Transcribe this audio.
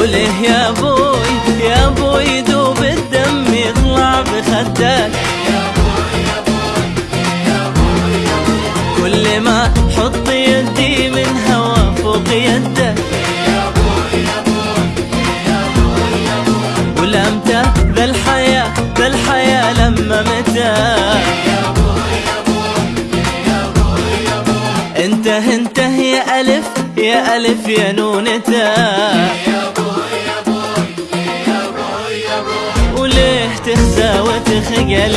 وله إيه يا أبوي يا أبوي دوب الدم يطلع بخدك. يا أبوي يا أبوي يا أبوي يا أبوي كل ما حط يدي من هوا فوق يدك. يا أبوي يا أبوي يا أبوي ولمتى ذا الحياة ذا الحياة لما متى. يا أبوي يا أبوي يا أبوي يا أبوي انت يا ألف يا ألف يا نونته تخزى وتخجل.